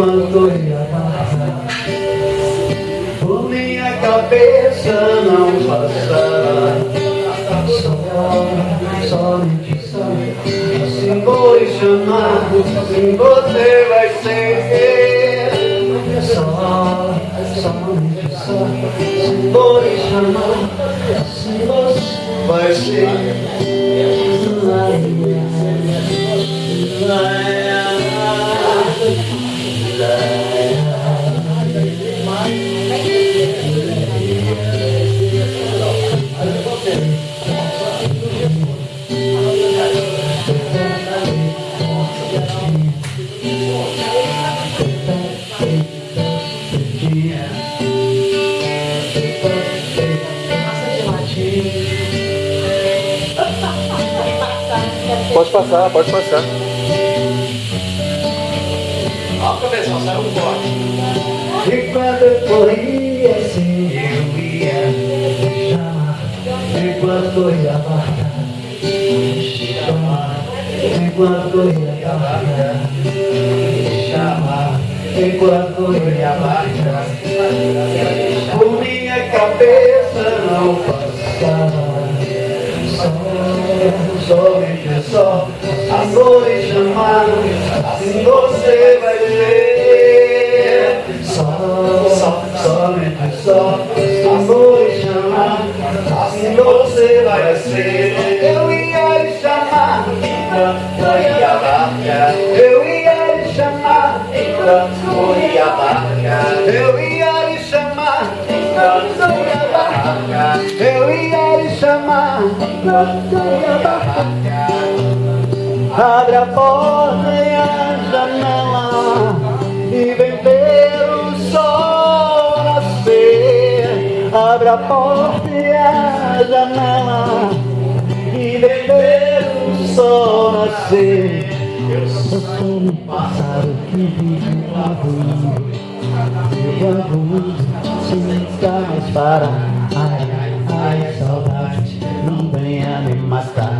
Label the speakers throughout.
Speaker 1: enquanto ia passar Por minha cabeça não passará Só, somente só Assim vou lhe chamar, assim você vai ser. Só, somente só Assim vou lhe chamar, assim você vai ser.
Speaker 2: Pode passar, pode passar. Ó, cabeção, saiu um corte.
Speaker 1: E quando eu corria assim, eu ia chamar. Enquanto eu ia barca, chamar. Enquanto eu ia barca, Enquanto eu ia barca, por minha cabeça não passava. Só, somente só, amor e chamar. Assim você vai ver. Só, só, somente só, amor e chamar. Assim você vai ser. Eu ia chamar Eu ia lhe chamar ia barca. Eu ia lhe chamar ia barca. Abre a porta e a janela e vem ver o sol nascer. Abre a porta e a janela e vem ver o sol nascer. Eu sou um pássaro que vive no ruído. Eu sem nunca mais parar. Ai, ai, ai, saudade, não venha me matar.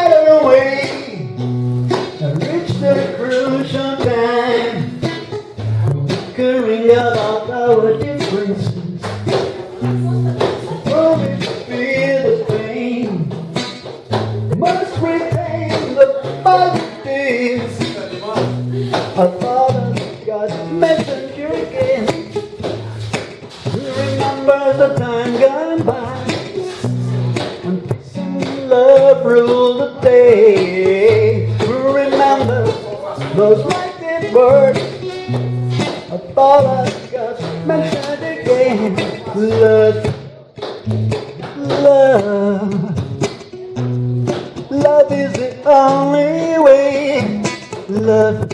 Speaker 1: all I got mentioned again. Love, love, love is the only way. Love.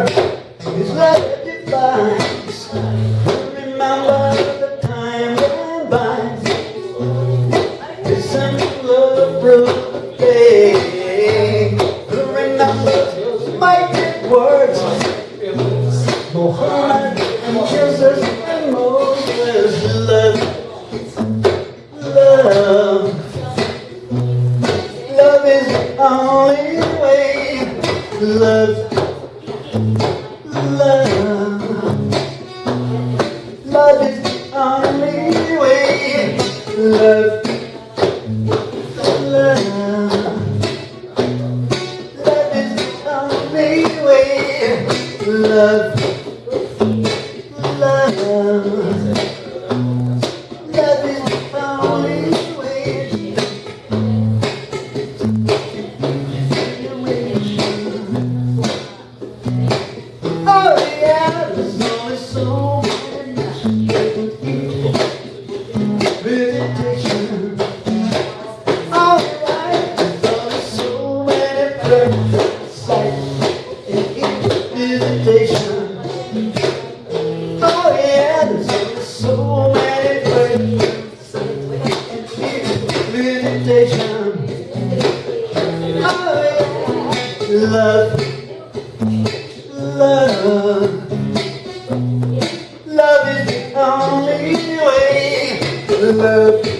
Speaker 1: work is what it. Remember the time went by. Listen to love through day. Remember mighty words. Mohammed and Jesus and Moses love. love Love, love is the only way. Love.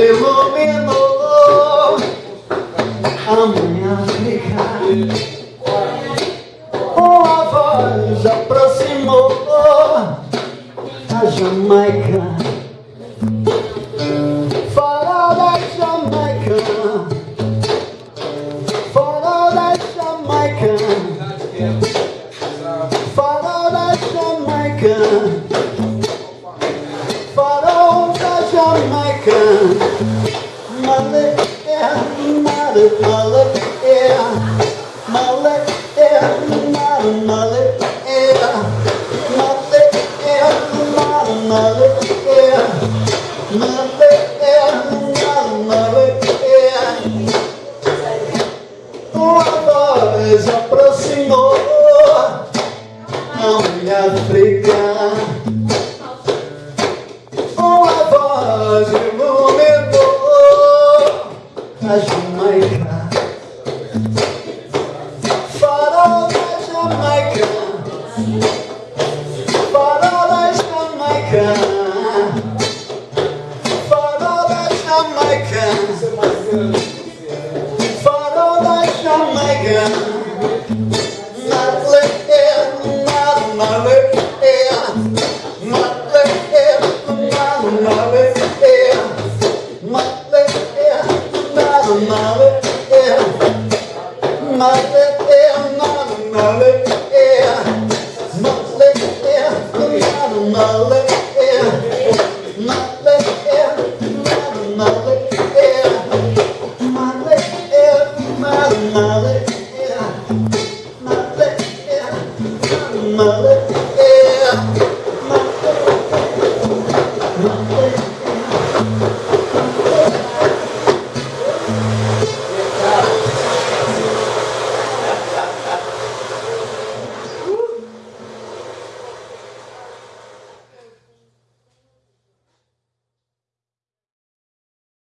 Speaker 1: iluminou Amanhã ficarei Jamaica. Follow that Jamaica. Follow that Jamaica. Follow that Follow that Jamaica. Mother, yeah, mother, mother. se aproximou. Não me África Uma voz iluminou A Jamaica Farol da Jamaica. Farol da Jamaica. Yeah.